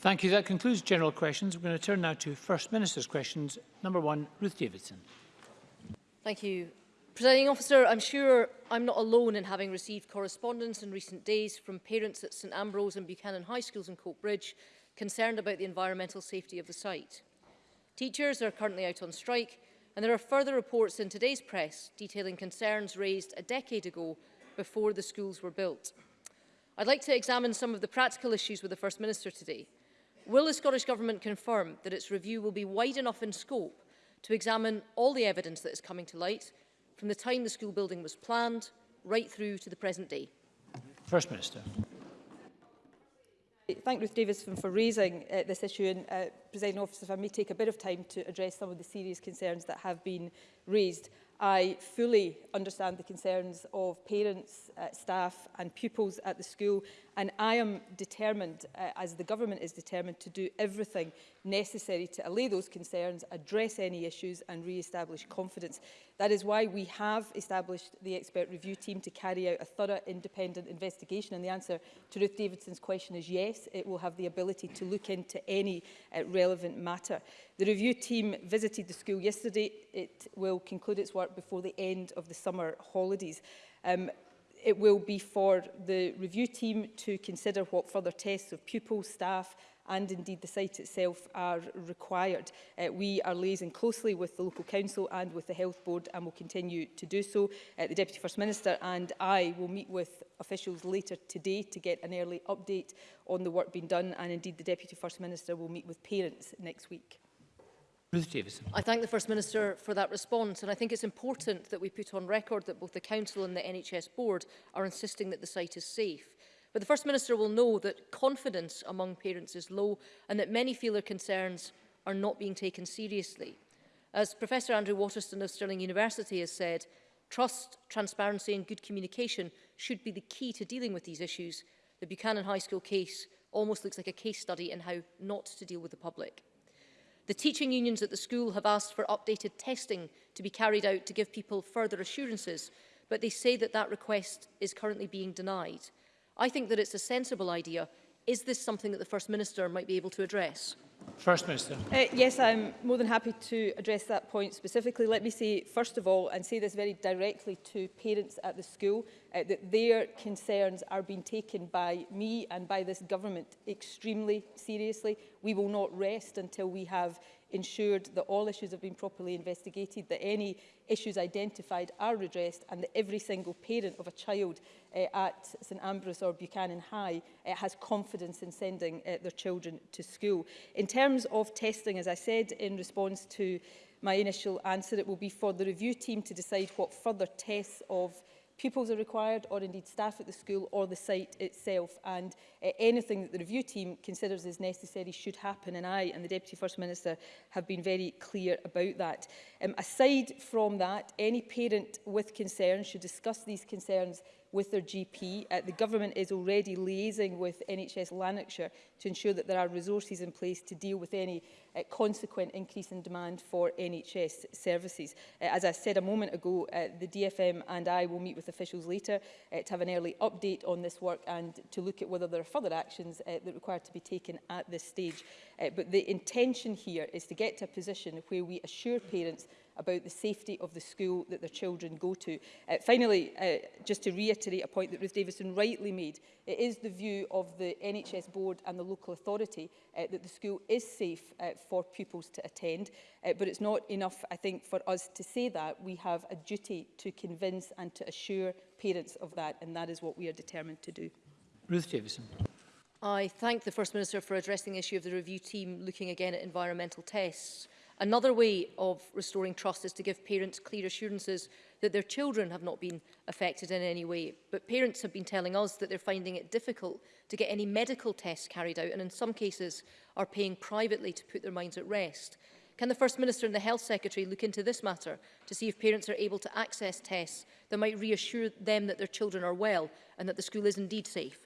Thank you. That concludes general questions. We're going to turn now to First Minister's questions. Number one, Ruth Davidson. Thank you. Presiding officer, I'm sure I'm not alone in having received correspondence in recent days from parents at St Ambrose and Buchanan High Schools in Coatbridge concerned about the environmental safety of the site. Teachers are currently out on strike and there are further reports in today's press detailing concerns raised a decade ago before the schools were built. I'd like to examine some of the practical issues with the First Minister today. Will the Scottish Government confirm that its review will be wide enough in scope to examine all the evidence that is coming to light from the time the school building was planned right through to the present day? First Minister. Thank Ruth Davis for raising uh, this issue and uh, presiding officer if I may take a bit of time to address some of the serious concerns that have been raised. I fully understand the concerns of parents, uh, staff and pupils at the school and I am determined, uh, as the government is determined, to do everything necessary to allay those concerns, address any issues and re-establish confidence. That is why we have established the expert review team to carry out a thorough independent investigation and the answer to Ruth Davidson's question is yes, it will have the ability to look into any uh, relevant matter. The review team visited the school yesterday. It will conclude its work work before the end of the summer holidays. Um, it will be for the review team to consider what further tests of pupils, staff and indeed the site itself are required. Uh, we are liaising closely with the local council and with the health board and will continue to do so. Uh, the Deputy First Minister and I will meet with officials later today to get an early update on the work being done and indeed the Deputy First Minister will meet with parents next week. Ruth Davidson. I thank the First Minister for that response and I think it's important that we put on record that both the Council and the NHS Board are insisting that the site is safe. But the First Minister will know that confidence among parents is low and that many feel their concerns are not being taken seriously. As Professor Andrew Waterston of Stirling University has said, trust, transparency and good communication should be the key to dealing with these issues. The Buchanan High School case almost looks like a case study in how not to deal with the public. The teaching unions at the school have asked for updated testing to be carried out to give people further assurances, but they say that that request is currently being denied. I think that it's a sensible idea. Is this something that the First Minister might be able to address? First Minister. Uh, yes, I'm more than happy to address that point specifically. Let me say, first of all, and say this very directly to parents at the school, uh, that their concerns are being taken by me and by this government extremely seriously. We will not rest until we have ensured that all issues have been properly investigated, that any issues identified are redressed and that every single parent of a child uh, at St Ambrose or Buchanan High uh, has confidence in sending uh, their children to school. In terms of testing, as I said in response to my initial answer, it will be for the review team to decide what further tests of pupils are required or indeed staff at the school or the site itself and uh, anything that the review team considers is necessary should happen and I and the Deputy First Minister have been very clear about that. Um, aside from that, any parent with concerns should discuss these concerns with their GP. Uh, the government is already liaising with NHS Lanarkshire to ensure that there are resources in place to deal with any uh, consequent increase in demand for NHS services. Uh, as I said a moment ago, uh, the DFM and I will meet with officials later uh, to have an early update on this work and to look at whether there are further actions uh, that require to be taken at this stage. Uh, but the intention here is to get to a position where we assure parents about the safety of the school that their children go to. Uh, finally, uh, just to reiterate a point that Ruth Davison rightly made, it is the view of the NHS board and the local authority uh, that the school is safe uh, for pupils to attend, uh, but it's not enough, I think, for us to say that. We have a duty to convince and to assure parents of that, and that is what we are determined to do. Ruth Davison. I thank the First Minister for addressing the issue of the review team looking again at environmental tests. Another way of restoring trust is to give parents clear assurances that their children have not been affected in any way. But parents have been telling us that they're finding it difficult to get any medical tests carried out and in some cases are paying privately to put their minds at rest. Can the First Minister and the Health Secretary look into this matter to see if parents are able to access tests that might reassure them that their children are well and that the school is indeed safe?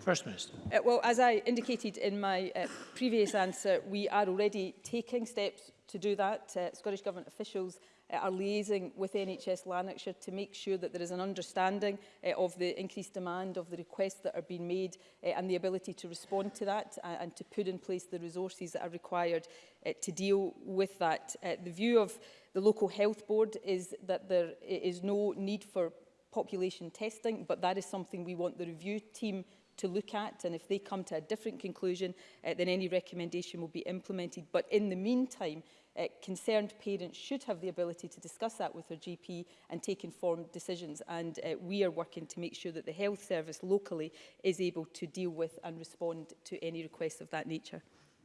First Minister. Uh, well, as I indicated in my uh, previous answer, we are already taking steps to do that. Uh, Scottish Government officials uh, are liaising with NHS Lanarkshire to make sure that there is an understanding uh, of the increased demand, of the requests that are being made uh, and the ability to respond to that uh, and to put in place the resources that are required uh, to deal with that. Uh, the view of the local health board is that there is no need for population testing, but that is something we want the review team to look at and if they come to a different conclusion uh, then any recommendation will be implemented but in the meantime uh, concerned parents should have the ability to discuss that with their GP and take informed decisions. And uh, we are working to make sure that the health service locally is able to deal with and respond to any requests of that nature.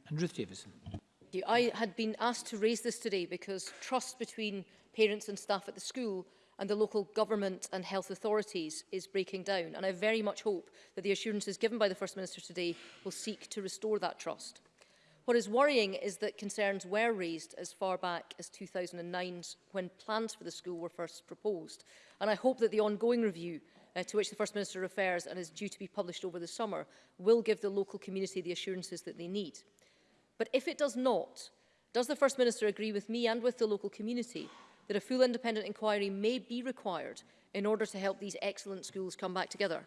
And Ruth Davison. I had been asked to raise this today because trust between parents and staff at the school and the local government and health authorities is breaking down. And I very much hope that the assurances given by the First Minister today will seek to restore that trust. What is worrying is that concerns were raised as far back as 2009 when plans for the school were first proposed. And I hope that the ongoing review uh, to which the First Minister refers and is due to be published over the summer will give the local community the assurances that they need. But if it does not, does the First Minister agree with me and with the local community that a full independent inquiry may be required in order to help these excellent schools come back together?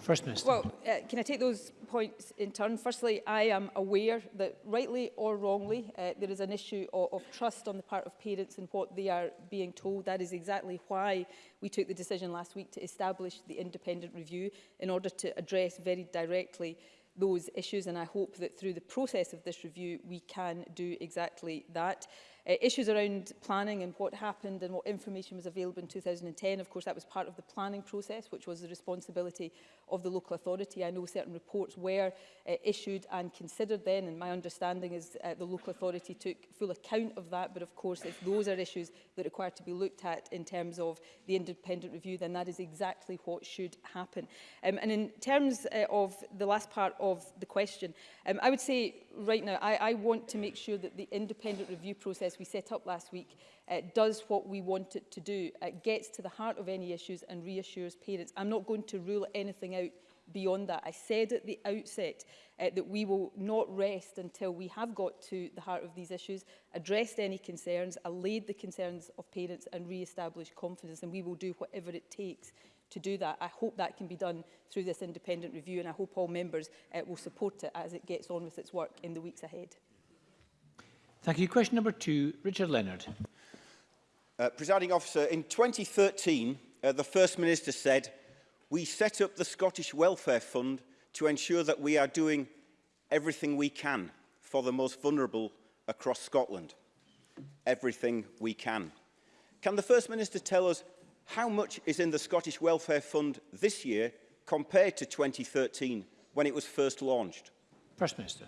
First Minister. Well, uh, can I take those points in turn? Firstly, I am aware that, rightly or wrongly, uh, there is an issue of, of trust on the part of parents in what they are being told. That is exactly why we took the decision last week to establish the independent review in order to address very directly those issues. And I hope that through the process of this review, we can do exactly that. Uh, issues around planning and what happened and what information was available in 2010. Of course, that was part of the planning process, which was the responsibility of the local authority. I know certain reports were uh, issued and considered then, and my understanding is uh, the local authority took full account of that. But of course, if those are issues that require to be looked at in terms of the independent review, then that is exactly what should happen. Um, and in terms uh, of the last part of the question, um, I would say right now, I, I want to make sure that the independent review process we set up last week uh, does what we want it to do. It gets to the heart of any issues and reassures parents. I'm not going to rule anything out beyond that. I said at the outset uh, that we will not rest until we have got to the heart of these issues, addressed any concerns, allayed the concerns of parents and re-established confidence, and we will do whatever it takes to do that. I hope that can be done through this independent review and I hope all members uh, will support it as it gets on with its work in the weeks ahead. Thank you. Question number two, Richard Leonard. Uh, Presiding officer, in 2013, uh, the First Minister said, we set up the Scottish Welfare Fund to ensure that we are doing everything we can for the most vulnerable across Scotland. Everything we can. Can the First Minister tell us how much is in the Scottish Welfare Fund this year compared to 2013 when it was first launched? First Minister.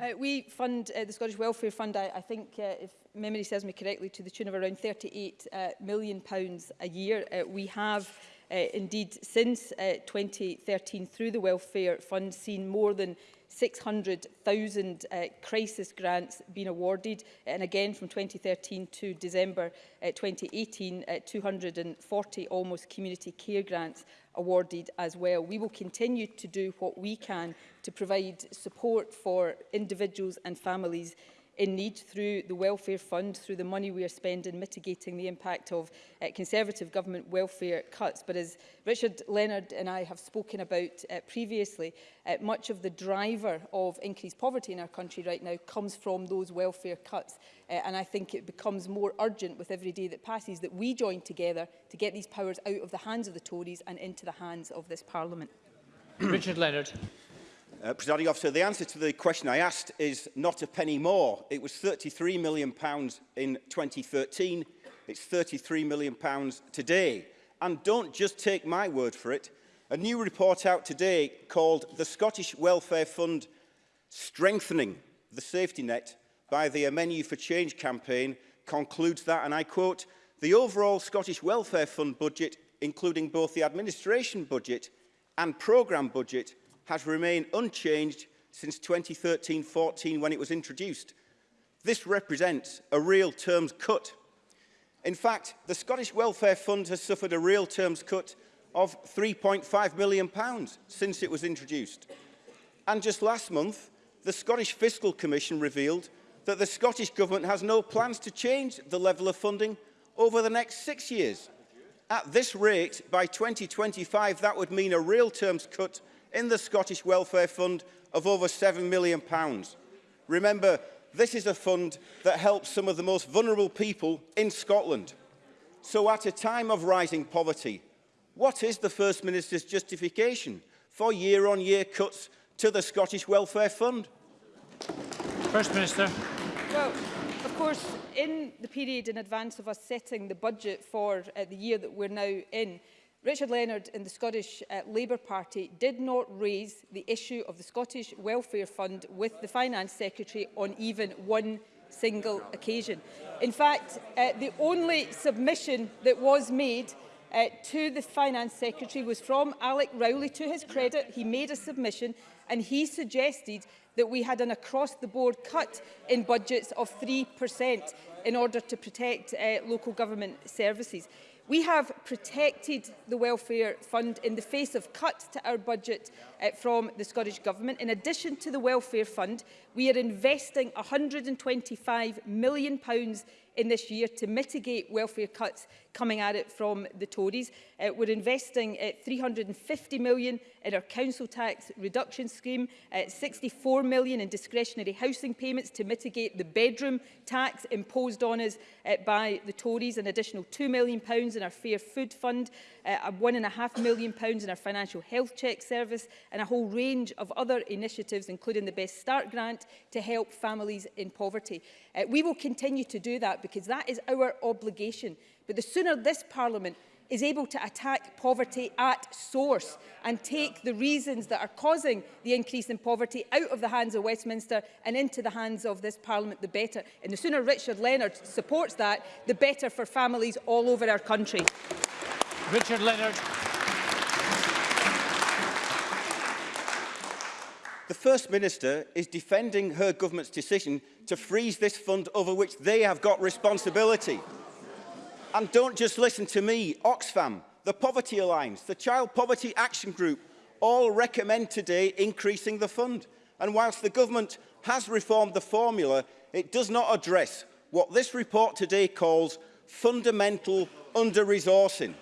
Uh, we fund uh, the Scottish Welfare Fund, I, I think, uh, if memory serves me correctly, to the tune of around £38 uh, million pounds a year. Uh, we have uh, indeed since uh, 2013 through the Welfare Fund seen more than 600,000 uh, crisis grants been awarded. And again, from 2013 to December uh, 2018, uh, 240 almost community care grants awarded as well. We will continue to do what we can to provide support for individuals and families in need through the welfare fund, through the money we are spending, mitigating the impact of uh, Conservative government welfare cuts. But as Richard Leonard and I have spoken about uh, previously, uh, much of the driver of increased poverty in our country right now comes from those welfare cuts. Uh, and I think it becomes more urgent with every day that passes that we join together to get these powers out of the hands of the Tories and into the hands of this Parliament. Richard Leonard. Uh, Presiding officer, the answer to the question I asked is not a penny more. It was £33 million pounds in 2013. It's £33 million pounds today. And don't just take my word for it. A new report out today called The Scottish Welfare Fund Strengthening the Safety Net by the Menu for Change campaign concludes that, and I quote, the overall Scottish Welfare Fund budget, including both the administration budget and programme budget, has remained unchanged since 2013-14 when it was introduced. This represents a real terms cut. In fact, the Scottish Welfare Fund has suffered a real terms cut of £3.5 million pounds since it was introduced. And just last month, the Scottish Fiscal Commission revealed that the Scottish Government has no plans to change the level of funding over the next six years. At this rate, by 2025, that would mean a real terms cut in the Scottish Welfare Fund of over £7 million. Pounds. Remember, this is a fund that helps some of the most vulnerable people in Scotland. So at a time of rising poverty, what is the First Minister's justification for year-on-year -year cuts to the Scottish Welfare Fund? First Minister. Well, of course, in the period in advance of us setting the budget for uh, the year that we're now in, Richard Leonard in the Scottish uh, Labour Party did not raise the issue of the Scottish Welfare Fund with the Finance Secretary on even one single occasion. In fact, uh, the only submission that was made uh, to the Finance Secretary was from Alec Rowley. To his credit, he made a submission and he suggested that we had an across-the-board cut in budgets of 3% in order to protect uh, local government services. We have protected the welfare fund in the face of cuts to our budget uh, from the Scottish Government. In addition to the welfare fund, we are investing £125 million pounds in this year to mitigate welfare cuts coming at it from the Tories. Uh, we're investing uh, £350 million in our council tax reduction scheme, uh, 64 million in discretionary housing payments to mitigate the bedroom tax imposed on us uh, by the Tories, an additional 2 million pounds in our Fair Food Fund, uh, 1.5 million pounds in our financial health check service, and a whole range of other initiatives, including the Best Start grant, to help families in poverty. Uh, we will continue to do that because that is our obligation. But the sooner this Parliament is able to attack poverty at source and take the reasons that are causing the increase in poverty out of the hands of Westminster and into the hands of this Parliament, the better. And the sooner Richard Leonard supports that, the better for families all over our country. Richard Leonard. The First Minister is defending her government's decision to freeze this fund over which they have got responsibility. And don't just listen to me, Oxfam, the Poverty Alliance, the Child Poverty Action Group, all recommend today increasing the fund. And whilst the government has reformed the formula, it does not address what this report today calls fundamental under-resourcing.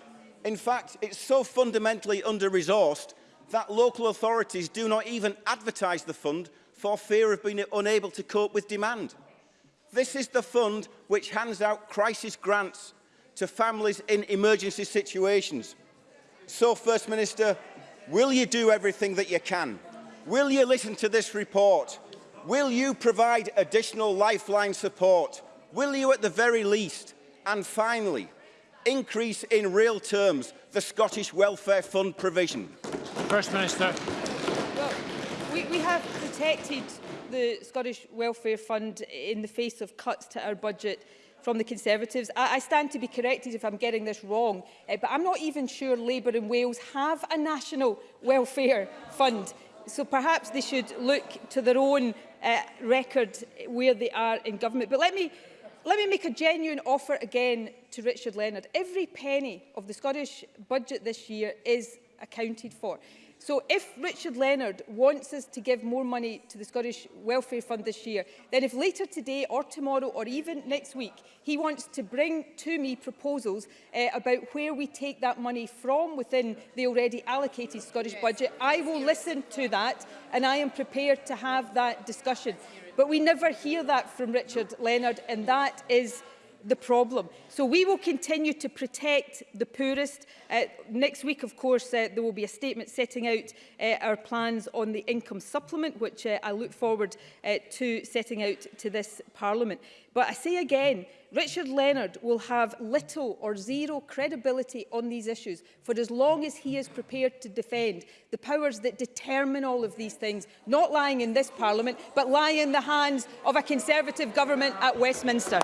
In fact, it's so fundamentally under-resourced that local authorities do not even advertise the fund for fear of being unable to cope with demand. This is the fund which hands out crisis grants to families in emergency situations. So, First Minister, will you do everything that you can? Will you listen to this report? Will you provide additional lifeline support? Will you, at the very least, and finally, increase in real terms the Scottish Welfare Fund provision? First Minister. Well, we, we have protected the Scottish Welfare Fund in the face of cuts to our budget from the Conservatives. I, I stand to be corrected if I'm getting this wrong, uh, but I'm not even sure Labour in Wales have a national welfare fund. So perhaps they should look to their own uh, record where they are in government. But let me Let me make a genuine offer again to Richard Leonard. Every penny of the Scottish budget this year is accounted for. So if Richard Leonard wants us to give more money to the Scottish Welfare Fund this year, then if later today or tomorrow or even next week he wants to bring to me proposals uh, about where we take that money from within the already allocated Scottish budget, I will listen to that and I am prepared to have that discussion. But we never hear that from Richard Leonard and that is the problem. So we will continue to protect the poorest. Uh, next week, of course, uh, there will be a statement setting out uh, our plans on the income supplement, which uh, I look forward uh, to setting out to this Parliament. But I say again, Richard Leonard will have little or zero credibility on these issues for as long as he is prepared to defend the powers that determine all of these things, not lying in this Parliament, but lying in the hands of a Conservative government at Westminster.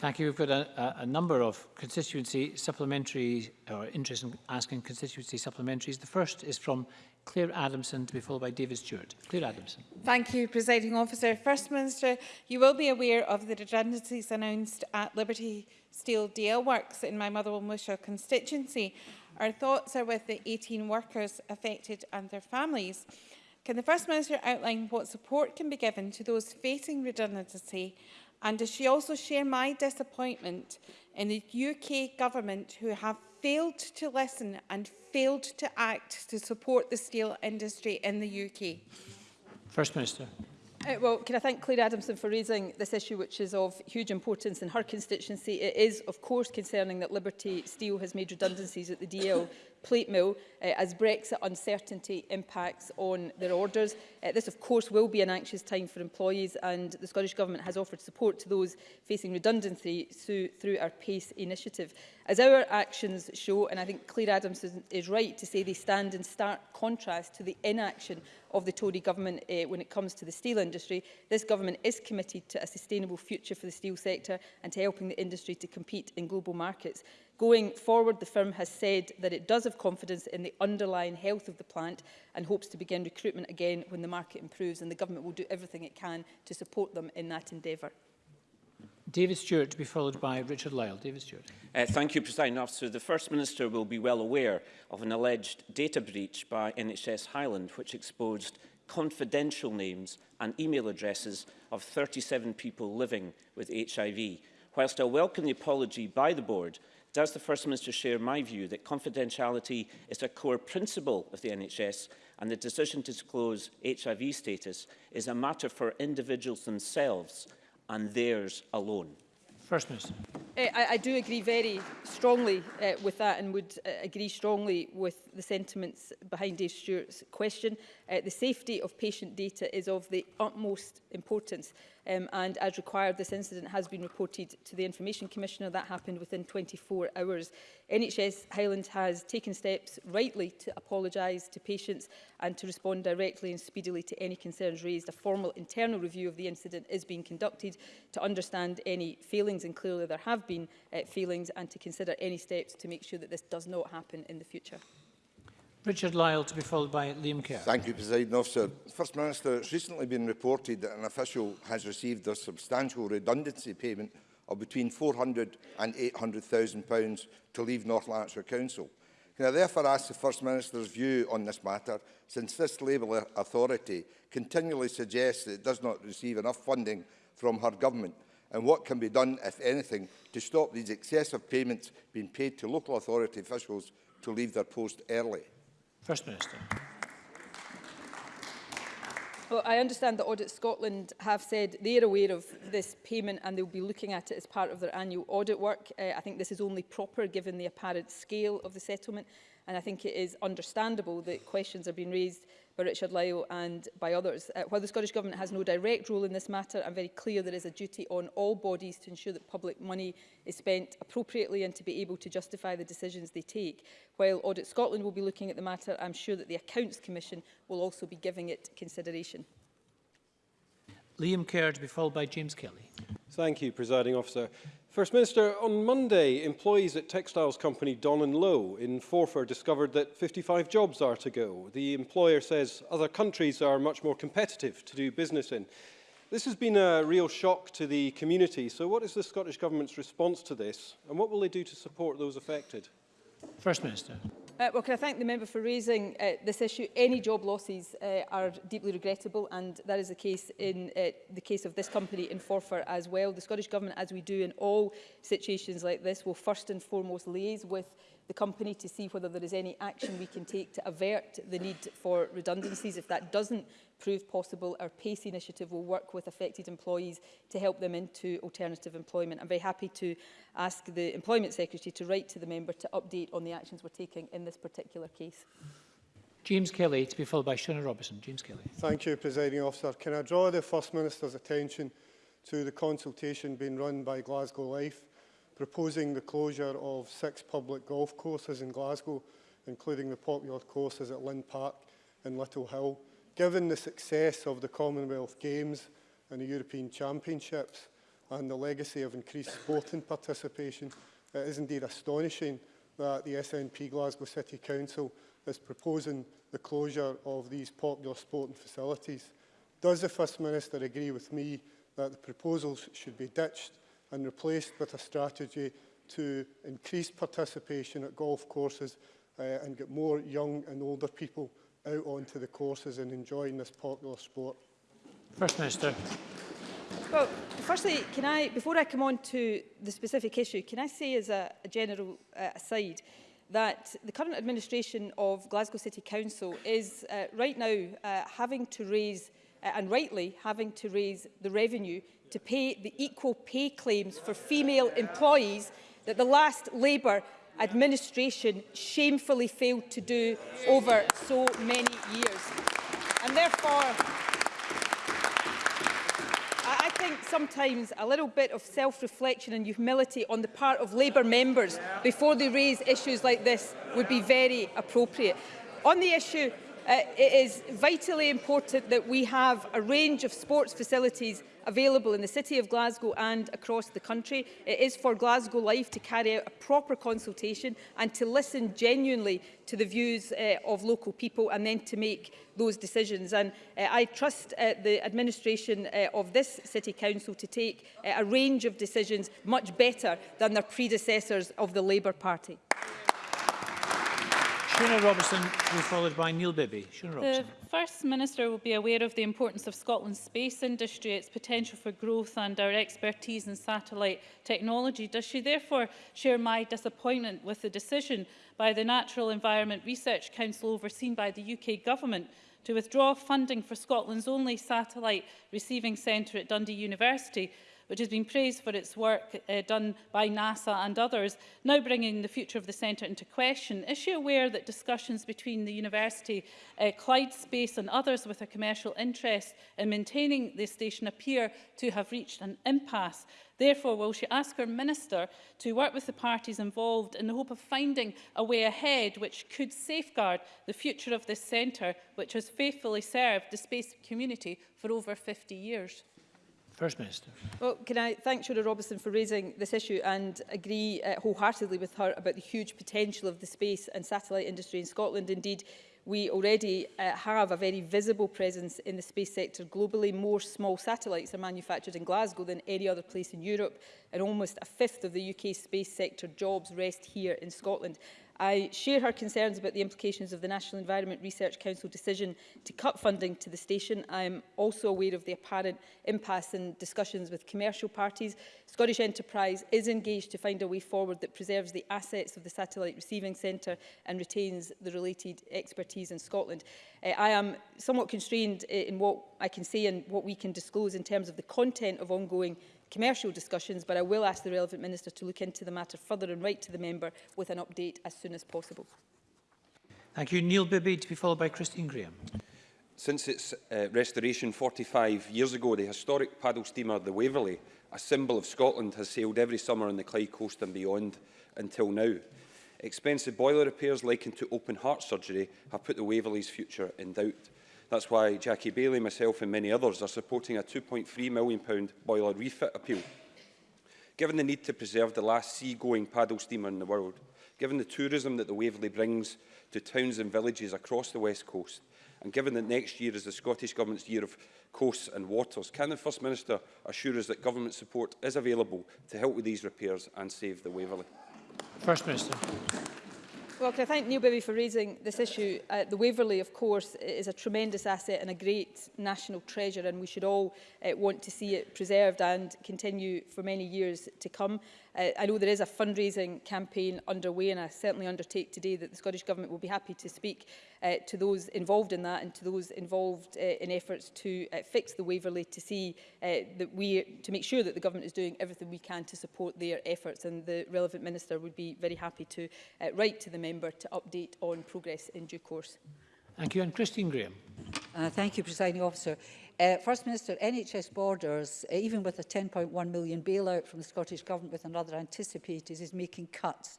Thank you. We've got a, a, number of constituency supplementary or interest in asking constituency supplementaries. The first is from Claire Adamson to be followed by David Stewart. Claire Adamson. Thank you, Presiding Officer. First Minister, you will be aware of the redundancies announced at Liberty Steel Deal Works in my Motherwell Musha constituency. Our thoughts are with the 18 workers affected and their families. Can the First Minister outline what support can be given to those facing redundancy And does she also share my disappointment in the UK government who have failed to listen and failed to act to support the steel industry in the UK? First Minister. Uh, well, can I thank Claire Adamson for raising this issue, which is of huge importance in her constituency. It is, of course, concerning that Liberty Steel has made redundancies at the DL plate mill uh, as Brexit uncertainty impacts on their orders. Uh, this, of course, will be an anxious time for employees and the Scottish Government has offered support to those facing redundancy through, through our PACE initiative. As our actions show, and I think Claire Adams is, is right to say they stand in stark contrast to the inaction of the Tory government uh, when it comes to the steel industry. This government is committed to a sustainable future for the steel sector and to helping the industry to compete in global markets. Going forward, the firm has said that it does have confidence in the the underlying health of the plant and hopes to begin recruitment again when the market improves and the government will do everything it can to support them in that endeavour. David Stewart to be followed by Richard Lyle. David Stewart. Uh, thank you, President Officer. The First Minister will be well aware of an alleged data breach by NHS Highland, which exposed confidential names and email addresses of 37 people living with HIV. Whilst I welcome the apology by the board, Does the First Minister share my view that confidentiality is a core principle of the NHS and the decision to disclose HIV status is a matter for individuals themselves and theirs alone? First Minister. Eh, I, I do agree very strongly uh, with that and would uh, agree strongly with the sentiments behind Dave Stewart's question. Uh, the safety of patient data is of the utmost importance um, and as required this incident has been reported to the Information Commissioner that happened within 24 hours. NHS Highland has taken steps rightly to apologise to patients and to respond directly and speedily to any concerns raised. A formal internal review of the incident is being conducted to understand any failings and clearly there have been uh, feelings and to consider any steps to make sure that this does not happen in the future. Richard Lyle to be followed by Liam Kerr. Thank you, President Officer. First Minister, it's recently been reported that an official has received a substantial redundancy payment of between £400,000 and £800,000 to leave North Lanarkshire Council. Can I therefore ask the First Minister's view on this matter, since this Labour authority continually suggests that it does not receive enough funding from her government and what can be done, if anything, to stop these excessive payments being paid to local authority officials to leave their post early? First Minister. Well, I understand that Audit Scotland have said they are aware of this payment and they'll be looking at it as part of their annual audit work. Uh, I think this is only proper given the apparent scale of the settlement. And I think it is understandable that questions are being raised by Richard Lyle and by others. Uh, while the Scottish Government has no direct role in this matter, I'm very clear there is a duty on all bodies to ensure that public money is spent appropriately and to be able to justify the decisions they take. While Audit Scotland will be looking at the matter, I'm sure that the Accounts Commission will also be giving it consideration. Liam Kerr to be followed by James Kelly. Thank you, Presiding Officer. First Minister, on Monday, employees at textiles company Don and Lowe in Forfar discovered that 55 jobs are to go. The employer says other countries are much more competitive to do business in. This has been a real shock to the community, so what is the Scottish Government's response to this and what will they do to support those affected? First Minister. Uh, well, can I thank the member for raising uh, this issue? Any job losses uh, are deeply regrettable, and that is the case in uh, the case of this company in Forfar as well. The Scottish Government, as we do in all situations like this, will first and foremost liaise with the company to see whether there is any action we can take to avert the need for redundancies. If that doesn't prove possible, our PACE initiative will work with affected employees to help them into alternative employment. I'm very happy to ask the Employment Secretary to write to the member to update on the actions we're taking in this particular case. James Kelly, to be followed by Shona Robertson. James Kelly. Thank you, Presiding Officer. Can I draw the First Minister's attention to the consultation being run by Glasgow Life proposing the closure of six public golf courses in Glasgow, including the popular courses at Lynn Park and Little Hill. Given the success of the Commonwealth Games and the European Championships and the legacy of increased sporting participation, it is indeed astonishing that the SNP Glasgow City Council is proposing the closure of these popular sporting facilities. Does the First Minister agree with me that the proposals should be ditched and replaced with a strategy to increase participation at golf courses uh, and get more young and older people out onto the courses and enjoying this popular sport. First Minister. Well, firstly, can I, before I come on to the specific issue, can I say as a, a general uh, aside that the current administration of Glasgow City Council is uh, right now uh, having to raise, uh, and rightly having to raise the revenue to pay the equal pay claims for female employees that the last Labour administration shamefully failed to do over so many years. And therefore, I think sometimes a little bit of self-reflection and humility on the part of Labour members before they raise issues like this would be very appropriate. On the issue Uh, it is vitally important that we have a range of sports facilities available in the City of Glasgow and across the country. It is for Glasgow Life to carry out a proper consultation and to listen genuinely to the views uh, of local people and then to make those decisions. And uh, I trust uh, the administration uh, of this City Council to take uh, a range of decisions much better than their predecessors of the Labour Party. Shuna Robertson will followed by Neil Bibby. Shuna Robertson. The First Minister will be aware of the importance of Scotland's space industry, its potential for growth and our expertise in satellite technology. Does she therefore share my disappointment with the decision by the Natural Environment Research Council overseen by the UK Government to withdraw funding for Scotland's only satellite receiving centre at Dundee University which has been praised for its work uh, done by NASA and others, now bringing the future of the centre into question. Is she aware that discussions between the university, uh, Clyde Space and others with a commercial interest in maintaining the station appear to have reached an impasse? Therefore, will she ask her minister to work with the parties involved in the hope of finding a way ahead which could safeguard the future of this centre, which has faithfully served the space community for over 50 years? First Minister. Well, can I thank Shona Robinson for raising this issue and agree uh, wholeheartedly with her about the huge potential of the space and satellite industry in Scotland. Indeed, we already uh, have a very visible presence in the space sector globally. More small satellites are manufactured in Glasgow than any other place in Europe, and almost a fifth of the UK space sector jobs rest here in Scotland. I share her concerns about the implications of the National Environment Research Council decision to cut funding to the station. I am also aware of the apparent impasse in discussions with commercial parties. Scottish Enterprise is engaged to find a way forward that preserves the assets of the Satellite Receiving Centre and retains the related expertise in Scotland. Uh, I am somewhat constrained eh, in what I can say and what we can disclose in terms of the content of ongoing commercial discussions, but I will ask the relevant minister to look into the matter further and write to the member with an update as soon as possible. Thank you. Neil Bibby to be followed by Christine Graham. Since its uh, restoration 45 years ago, the historic paddle steamer the Waverley, a symbol of Scotland, has sailed every summer on the Clyde coast and beyond until now. Expensive boiler repairs likened to open heart surgery have put the Waverley's future in doubt. That's why Jackie Bailey, myself and many others are supporting a £2.3 million boiler refit appeal. Given the need to preserve the last sea-going paddle steamer in the world, given the tourism that the Waverley brings to towns and villages across the West Coast, and given that next year is the Scottish Government's year of coasts and waters, can the First Minister assure us that government support is available to help with these repairs and save the Waverley? First Minister. Well, can I thank Neil Bibby for raising this issue. Uh, the Waverley, of course, is a tremendous asset and a great national treasure, and we should all uh, want to see it preserved and continue for many years to come. Uh, I know there is a fundraising campaign underway and I certainly undertake today that the Scottish Government will be happy to speak uh, to those involved in that and to those involved uh, in efforts to uh, fix the Waverley to see uh, that we to make sure that the government is doing everything we can to support their efforts and the relevant minister would be very happy to uh, write to the member to update on progress in due course. Thank you and Christine Graham. Uh, thank you presiding officer. Uh, First Minister, NHS Borders, uh, even with a 10.1 million bailout from the Scottish Government with another anticipated, is making cuts.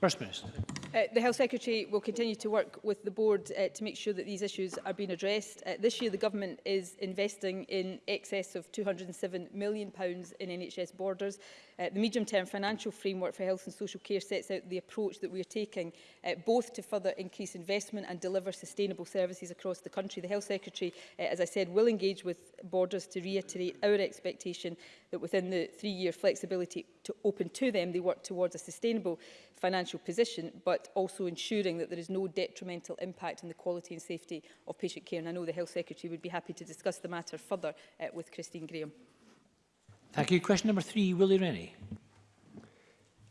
First Minister. Uh, the Health Secretary will continue to work with the board uh, to make sure that these issues are being addressed. Uh, this year the government is investing in excess of 207 million pounds in NHS borders. Uh, the medium-term financial framework for health and social care sets out the approach that we are taking, uh, both to further increase investment and deliver sustainable services across the country. The Health Secretary, uh, as I said, will engage with Borders to reiterate our expectation that within the three-year flexibility to open to them, they work towards a sustainable financial position, but also ensuring that there is no detrimental impact on the quality and safety of patient care. And I know the Health Secretary would be happy to discuss the matter further uh, with Christine Graham. Thank you. Question number three, Willie Rennie.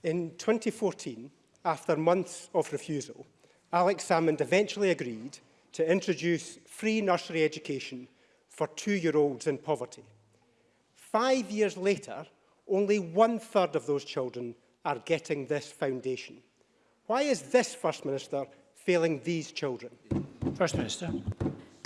In 2014, after months of refusal, Alex Salmond eventually agreed to introduce free nursery education for two-year-olds in poverty. Five years later, only one-third of those children are getting this foundation. Why is this First Minister failing these children? First Minister.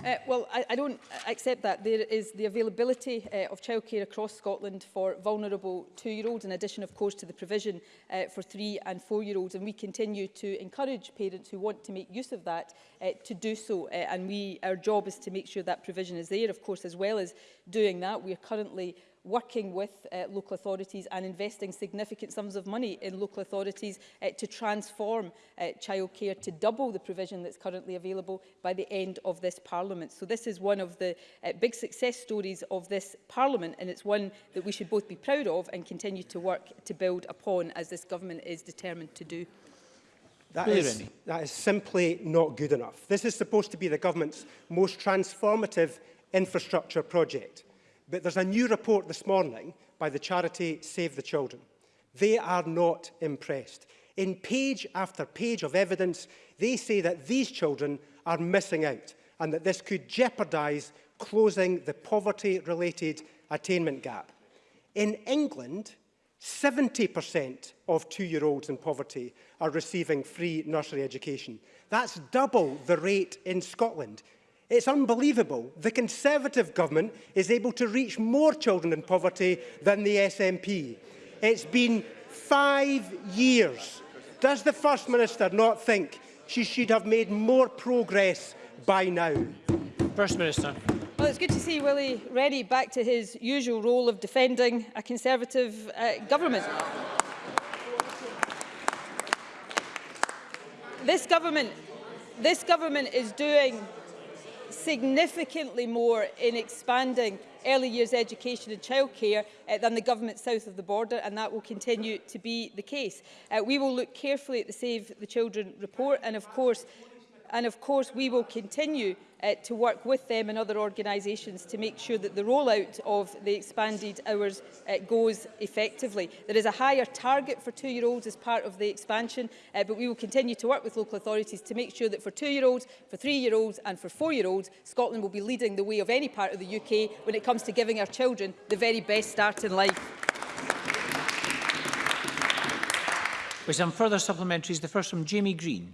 Uh, well, I, I don't accept that. There is the availability uh, of childcare across Scotland for vulnerable two-year-olds, in addition, of course, to the provision uh, for three- and four-year-olds. And we continue to encourage parents who want to make use of that uh, to do so. Uh, and we, our job is to make sure that provision is there, of course, as well as doing that. We are currently working with uh, local authorities and investing significant sums of money in local authorities uh, to transform uh, childcare to double the provision that's currently available by the end of this Parliament. So this is one of the uh, big success stories of this Parliament and it's one that we should both be proud of and continue to work to build upon as this government is determined to do. That is, that is simply not good enough. This is supposed to be the government's most transformative infrastructure project. But there's a new report this morning by the charity Save the Children. They are not impressed. In page after page of evidence, they say that these children are missing out and that this could jeopardise closing the poverty-related attainment gap. In England, 70% of two-year-olds in poverty are receiving free nursery education. That's double the rate in Scotland. It's unbelievable. The Conservative government is able to reach more children in poverty than the SNP. It's been five years. Does the First Minister not think she should have made more progress by now? First Minister. Well, it's good to see Willie ready back to his usual role of defending a Conservative uh, government. This government, this government is doing significantly more in expanding early years education and childcare uh, than the government south of the border and that will continue to be the case. Uh, we will look carefully at the Save the Children report and of course And of course, we will continue uh, to work with them and other organisations to make sure that the rollout of the expanded hours uh, goes effectively. There is a higher target for two-year-olds as part of the expansion, uh, but we will continue to work with local authorities to make sure that for two-year-olds, for three-year-olds and for four-year-olds, Scotland will be leading the way of any part of the UK when it comes to giving our children the very best start in life. With some further supplementaries, the first from Jamie Green.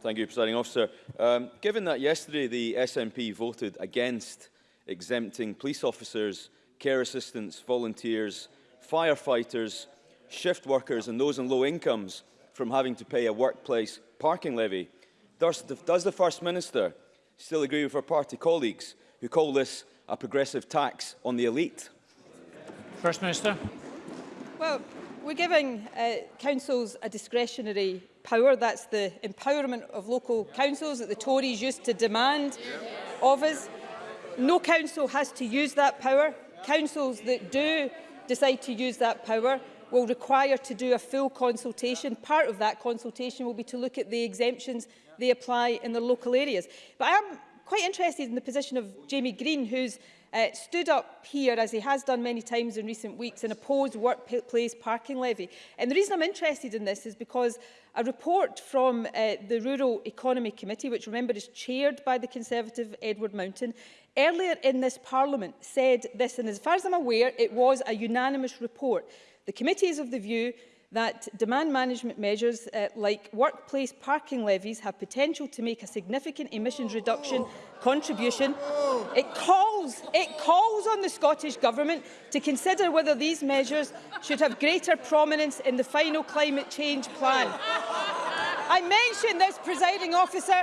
Thank you, Presiding Officer. Um, given that yesterday the SNP voted against exempting police officers, care assistants, volunteers, firefighters, shift workers and those on low incomes from having to pay a workplace parking levy, does the, does the First Minister still agree with her party colleagues who call this a progressive tax on the elite? First Minister. Well, we're giving uh, councils a discretionary power. That's the empowerment of local councils that the Tories used to demand of us. No council has to use that power. Councils that do decide to use that power will require to do a full consultation. Part of that consultation will be to look at the exemptions they apply in the local areas. But I am quite interested in the position of Jamie Green, who's uh, stood up here, as he has done many times in recent weeks, and opposed workplace parking levy. And the reason I'm interested in this is because a report from uh, the Rural Economy Committee, which remember is chaired by the Conservative Edward Mountain, earlier in this Parliament said this, and as far as I'm aware, it was a unanimous report. The committee is of the view that demand management measures uh, like workplace parking levies have potential to make a significant emissions reduction contribution. It calls, it calls on the Scottish Government to consider whether these measures should have greater prominence in the final climate change plan. I mention this, presiding officer,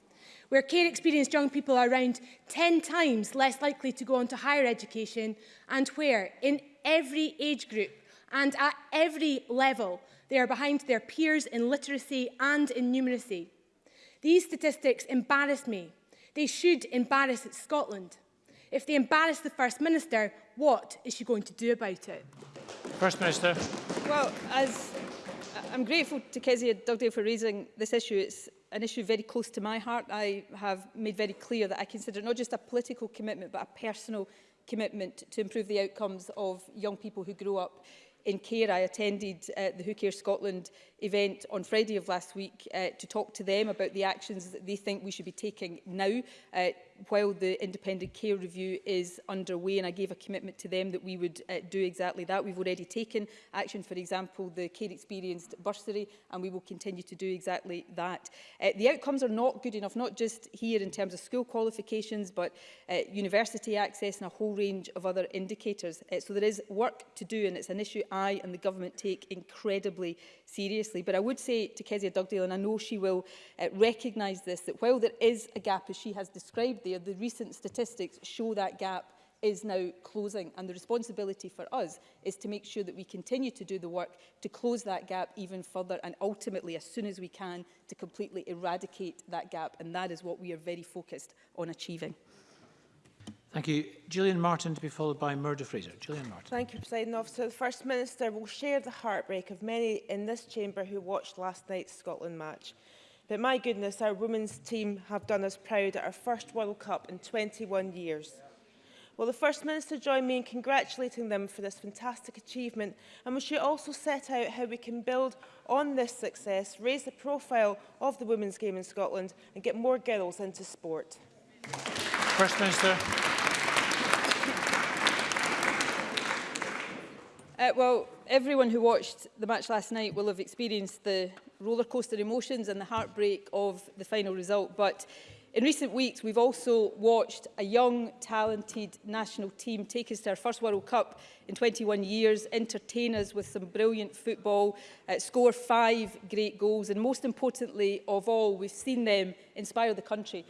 Where care experienced young people are around 10 times less likely to go on to higher education and where, in every age group and at every level, they are behind their peers in literacy and in numeracy. These statistics embarrass me. They should embarrass Scotland. If they embarrass the First Minister, what is she going to do about it? First Minister. Well, as uh, I'm grateful to Kezia Dugdale for raising this issue. It's an issue very close to my heart. I have made very clear that I consider not just a political commitment, but a personal commitment to improve the outcomes of young people who grow up in care. I attended uh, the Who Care Scotland event on Friday of last week uh, to talk to them about the actions that they think we should be taking now uh, while the independent care review is underway and I gave a commitment to them that we would uh, do exactly that. We've already taken action, for example, the care experienced bursary and we will continue to do exactly that. Uh, the outcomes are not good enough, not just here in terms of school qualifications but uh, university access and a whole range of other indicators. Uh, so there is work to do and it's an issue I and the government take incredibly seriously. But I would say to Kezia Dugdale, and I know she will uh, recognise this, that while there is a gap as she has described there, there, the recent statistics show that gap is now closing and the responsibility for us is to make sure that we continue to do the work to close that gap even further and ultimately as soon as we can to completely eradicate that gap and that is what we are very focused on achieving. Thank you. Gillian Martin to be followed by Murdo Fraser. Gillian Martin. Thank you, President Officer. The First Minister will share the heartbreak of many in this chamber who watched last night's Scotland match. But my goodness, our women's team have done us proud at our first World Cup in 21 years. Will the First Minister join me in congratulating them for this fantastic achievement? And will she also set out how we can build on this success, raise the profile of the women's game in Scotland and get more girls into sport? First Minister. Uh, well, everyone who watched the match last night will have experienced the rollercoaster emotions and the heartbreak of the final result. But in recent weeks, we've also watched a young, talented national team take us to our first World Cup in 21 years, entertain us with some brilliant football, uh, score five great goals, and most importantly of all, we've seen them inspire the country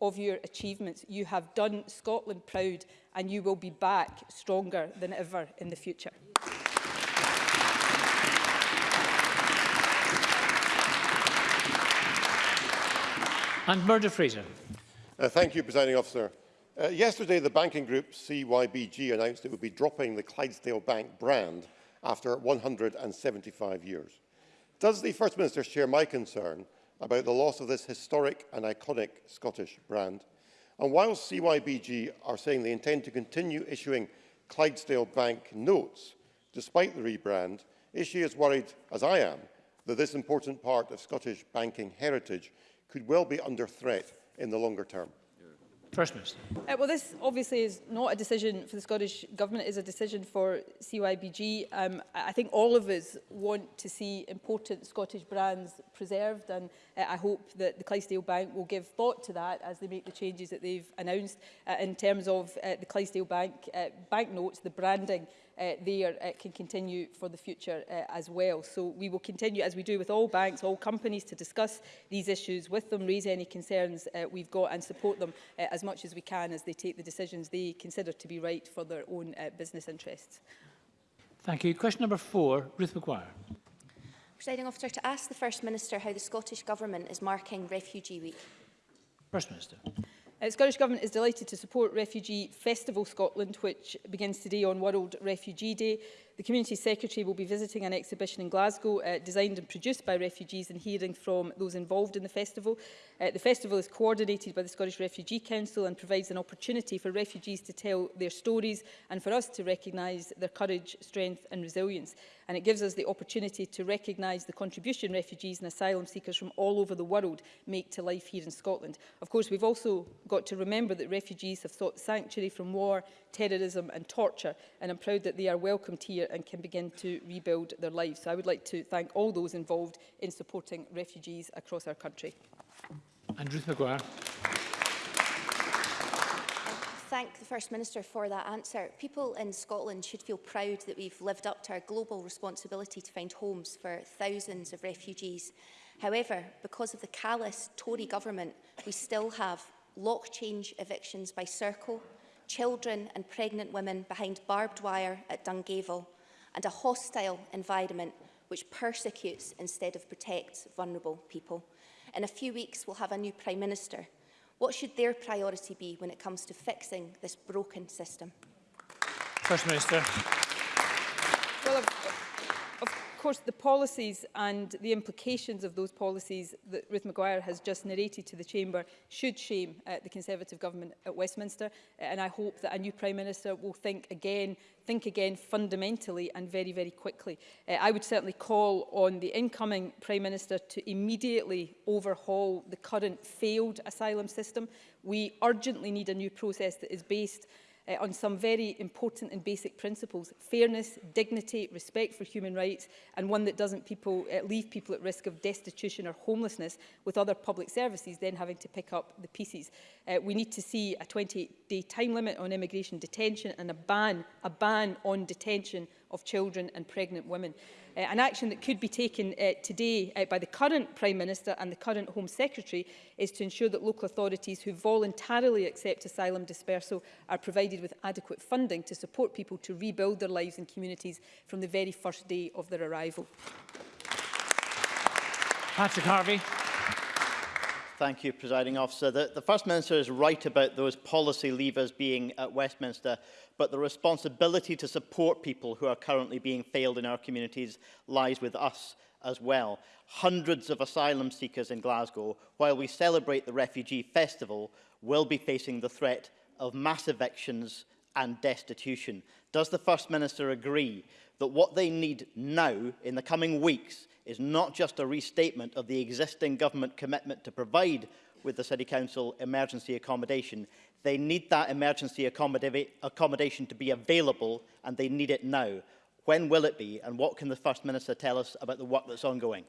of your achievements. You have done Scotland proud and you will be back stronger than ever in the future. And Murdo Fraser. Uh, thank you, Presiding Officer. Uh, yesterday, the banking group CYBG announced it would be dropping the Clydesdale Bank brand after 175 years. Does the First Minister share my concern about the loss of this historic and iconic Scottish brand? And while CYBG are saying they intend to continue issuing Clydesdale Bank notes, despite the rebrand, is she as worried as I am that this important part of Scottish banking heritage could well be under threat in the longer term. First Minister. Uh, well, this obviously is not a decision for the Scottish Government, it is a decision for CYBG. Um, I think all of us want to see important Scottish brands preserved and uh, I hope that the Clydesdale Bank will give thought to that as they make the changes that they've announced uh, in terms of uh, the Clydesdale Bank uh, banknotes, the branding uh, there uh, can continue for the future uh, as well. So we will continue, as we do with all banks, all companies, to discuss these issues with them, raise any concerns uh, we've got and support them uh, as much as we can as they take the decisions they consider to be right for their own uh, business interests. Thank you. Question number four, Ruth McGuire. Presiding officer, to ask the First Minister how the Scottish Government is marking Refugee Week. First Minister. The uh, Scottish Government is delighted to support Refugee Festival Scotland, which begins today on World Refugee Day. The Community Secretary will be visiting an exhibition in Glasgow uh, designed and produced by refugees and hearing from those involved in the festival. Uh, the festival is coordinated by the Scottish Refugee Council and provides an opportunity for refugees to tell their stories and for us to recognise their courage, strength and resilience. And it gives us the opportunity to recognise the contribution refugees and asylum seekers from all over the world make to life here in Scotland. Of course, we've also got to remember that refugees have sought sanctuary from war, terrorism and torture. And I'm proud that they are welcomed here and can begin to rebuild their lives. So I would like to thank all those involved in supporting refugees across our country. And Ruth McGuire. thank the First Minister for that answer. People in Scotland should feel proud that we've lived up to our global responsibility to find homes for thousands of refugees. However, because of the callous Tory government, we still have lock change evictions by Circle, children and pregnant women behind barbed wire at Dungavel and a hostile environment which persecutes instead of protects vulnerable people. In a few weeks, we'll have a new Prime Minister. What should their priority be when it comes to fixing this broken system? First Minister. Well, course, the policies and the implications of those policies that Ruth Maguire has just narrated to the Chamber should shame uh, the Conservative government at Westminster. Uh, and I hope that a new Prime Minister will think again think again fundamentally and very, very quickly. Uh, I would certainly call on the incoming Prime Minister to immediately overhaul the current failed asylum system. We urgently need a new process that is based uh, on some very important and basic principles, fairness, dignity, respect for human rights, and one that doesn't people, uh, leave people at risk of destitution or homelessness with other public services then having to pick up the pieces. Uh, we need to see a 20 day time limit on immigration detention and a ban, a ban on detention of children and pregnant women. Uh, an action that could be taken uh, today uh, by the current Prime Minister and the current Home Secretary is to ensure that local authorities who voluntarily accept asylum dispersal are provided with adequate funding to support people to rebuild their lives and communities from the very first day of their arrival. Patrick Harvey. Thank you, Presiding Officer. The, the First Minister is right about those policy levers being at Westminster, but the responsibility to support people who are currently being failed in our communities lies with us as well. Hundreds of asylum seekers in Glasgow, while we celebrate the Refugee Festival, will be facing the threat of mass evictions and destitution. Does the First Minister agree that what they need now in the coming weeks is not just a restatement of the existing government commitment to provide with the City Council emergency accommodation. They need that emergency accommodation to be available and they need it now. When will it be and what can the First Minister tell us about the work that's ongoing?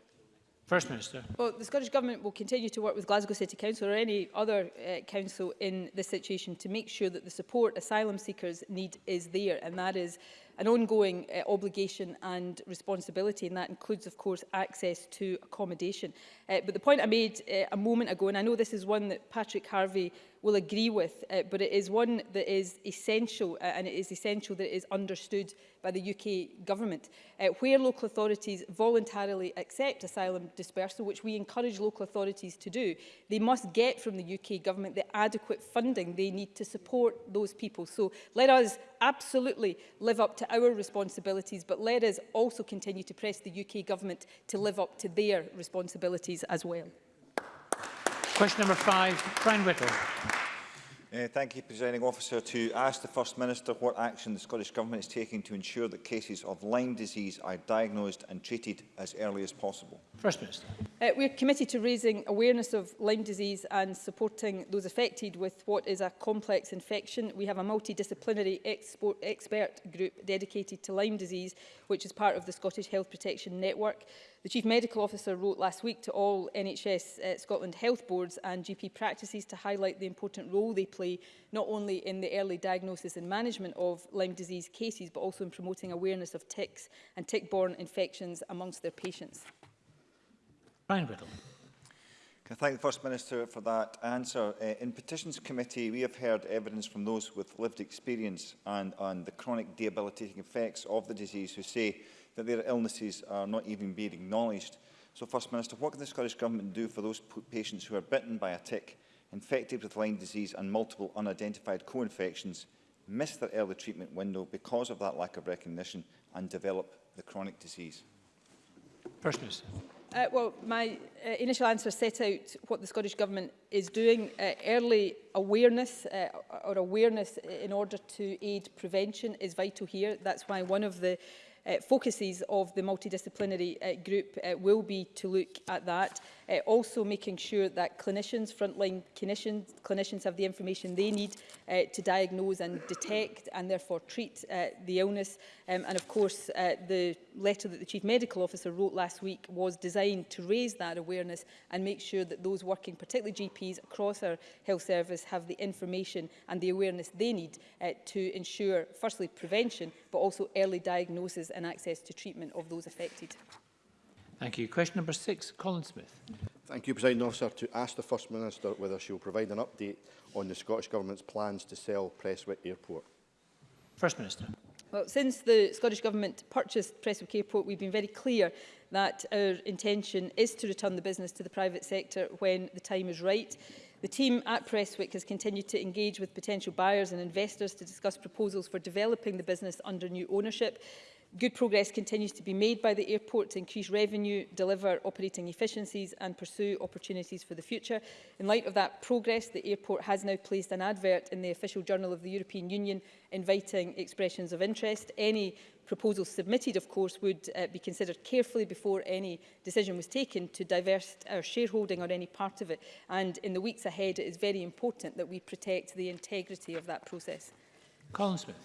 First Minister. Well, the Scottish Government will continue to work with Glasgow City Council or any other uh, council in this situation to make sure that the support asylum seekers need is there, and that is an ongoing uh, obligation and responsibility, and that includes, of course, access to accommodation. Uh, but the point I made uh, a moment ago, and I know this is one that Patrick Harvey will agree with, uh, but it is one that is essential uh, and it is essential that it is understood by the UK government. Uh, where local authorities voluntarily accept asylum dispersal, which we encourage local authorities to do, they must get from the UK government the adequate funding they need to support those people. So let us absolutely live up to our responsibilities, but let us also continue to press the UK government to live up to their responsibilities as well. Question number five, Brian Whittle. Uh, thank you, Presiding Officer. To ask the First Minister what action the Scottish Government is taking to ensure that cases of Lyme disease are diagnosed and treated as early as possible. First Minister. Uh, we are committed to raising awareness of Lyme disease and supporting those affected with what is a complex infection. We have a multidisciplinary expert group dedicated to Lyme disease which is part of the Scottish Health Protection Network. The Chief Medical Officer wrote last week to all NHS uh, Scotland health boards and GP practices to highlight the important role they play not only in the early diagnosis and management of Lyme disease cases but also in promoting awareness of ticks and tick-borne infections amongst their patients. Brian Riddle. Can I thank the First Minister for that answer. Uh, in Petitions Committee, we have heard evidence from those with lived experience and, on the chronic debilitating effects of the disease who say that their illnesses are not even being acknowledged. So, First Minister, what can the Scottish Government do for those patients who are bitten by a tick, infected with Lyme disease and multiple unidentified co-infections, miss their early treatment window because of that lack of recognition and develop the chronic disease? First Minister. Uh, well, my uh, initial answer set out what the Scottish Government is doing. Uh, early awareness uh, or awareness in order to aid prevention is vital here. That's why one of the uh, focuses of the multidisciplinary uh, group uh, will be to look at that. Uh, also making sure that clinicians, frontline clinicians, clinicians have the information they need uh, to diagnose and detect and therefore treat uh, the illness. Um, and of course, uh, the letter that the Chief Medical Officer wrote last week was designed to raise that awareness and make sure that those working, particularly GPs across our health service, have the information and the awareness they need uh, to ensure, firstly, prevention, but also early diagnosis and access to treatment of those affected. Thank you. Question number six, Colin Smith. Thank you, President Officer. To ask the First Minister whether she will provide an update on the Scottish Government's plans to sell Presswick Airport. First Minister. Well, since the Scottish Government purchased Presswick Airport, we've been very clear that our intention is to return the business to the private sector when the time is right. The team at Presswick has continued to engage with potential buyers and investors to discuss proposals for developing the business under new ownership. Good progress continues to be made by the airport to increase revenue, deliver operating efficiencies and pursue opportunities for the future. In light of that progress, the airport has now placed an advert in the official journal of the European Union inviting expressions of interest. Any proposals submitted, of course, would uh, be considered carefully before any decision was taken to divest our shareholding or any part of it. And in the weeks ahead, it is very important that we protect the integrity of that process. Colin Smith.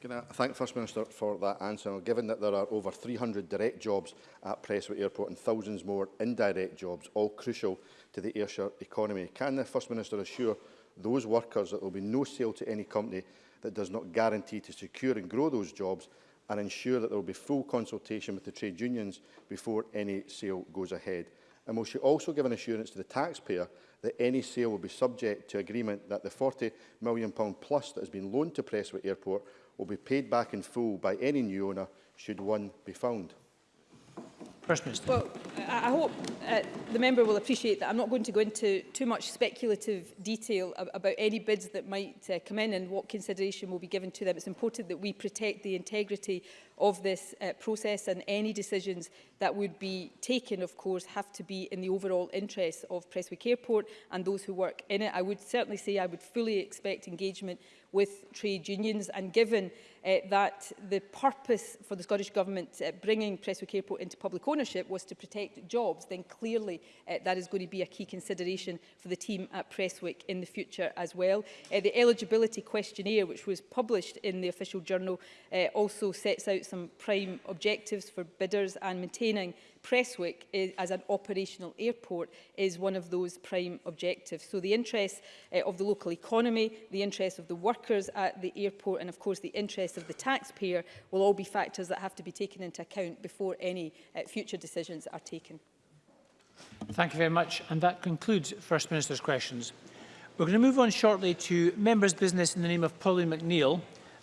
Can I thank First Minister for that answer? Now, given that there are over 300 direct jobs at Preswick Airport and thousands more indirect jobs, all crucial to the Ayrshire economy, can the First Minister assure those workers that there will be no sale to any company that does not guarantee to secure and grow those jobs and ensure that there will be full consultation with the trade unions before any sale goes ahead? And will she also give an assurance to the taxpayer that any sale will be subject to agreement that the £40 million plus that has been loaned to Preswick Airport will be paid back in full by any new owner should one be found. First Minister. Well, I hope uh, the member will appreciate that I'm not going to go into too much speculative detail ab about any bids that might uh, come in and what consideration will be given to them. It's important that we protect the integrity of this uh, process and any decisions that would be taken, of course, have to be in the overall interests of Prestwick Airport and those who work in it. I would certainly say I would fully expect engagement with trade unions and given uh, that the purpose for the Scottish Government uh, bringing Prestwick Airport into public ownership was to protect jobs, then clearly uh, that is going to be a key consideration for the team at Presswick in the future as well. Uh, the eligibility questionnaire, which was published in the official journal, uh, also sets out some prime objectives for bidders and maintaining Presswick is, as an operational airport is one of those prime objectives. So the interests uh, of the local economy, the interests of the workers at the airport and of course the interests of the taxpayer will all be factors that have to be taken into account before any uh, future decisions are taken. Thank you very much and that concludes First Minister's questions. We're going to move on shortly to members' business in the name of Pauline McNeill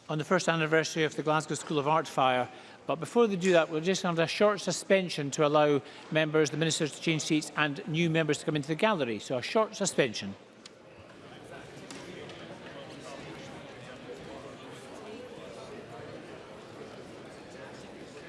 on the first anniversary of the Glasgow School of Art fire But before they do that, we're just have a short suspension to allow members, the ministers to change seats and new members to come into the gallery. So a short suspension.